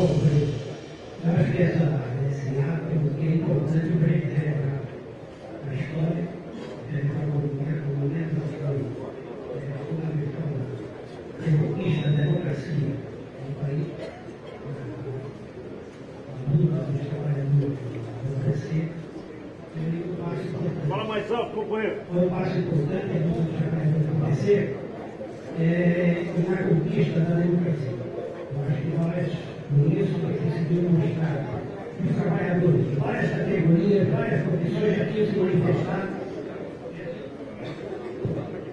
Que essa, esse ato que é importante para a história, é fundamental conquista da democracia no país, a luta dos trabalhadores acontecer. Fala mais alto, companheiro. Foi um passo importante a luta dos trabalhadores acontecer é, na conquista da democracia. Eu acho que nós por isso que conseguimos mostrar os trabalhadores várias categorias, várias condições já tinham se manifestado,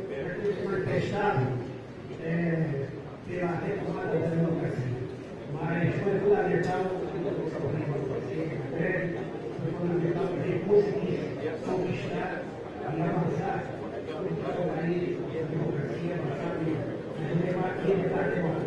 já tinham se manifestado é, pela retomada da democracia. Mas foi fundamental foi fundamental gente conseguir conquistar e avançar no país, a democracia, avançar no debate, no debate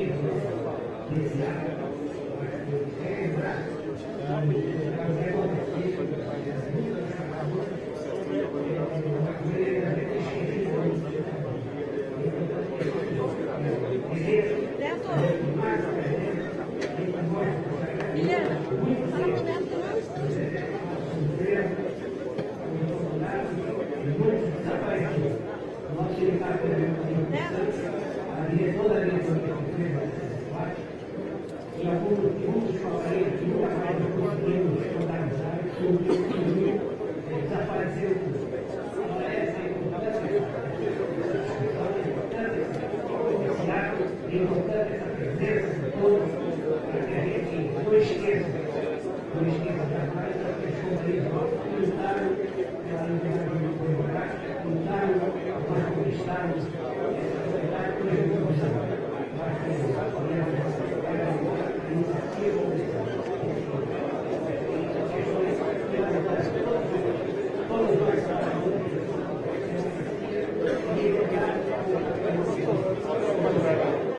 foi o momento da virada histórica e com o que que a a que nunca mais totalizar, desapareceu tudo. Então, essa é a a dessa presença de todos, que a gente não não esqueça jamais que lutaram pela liberdade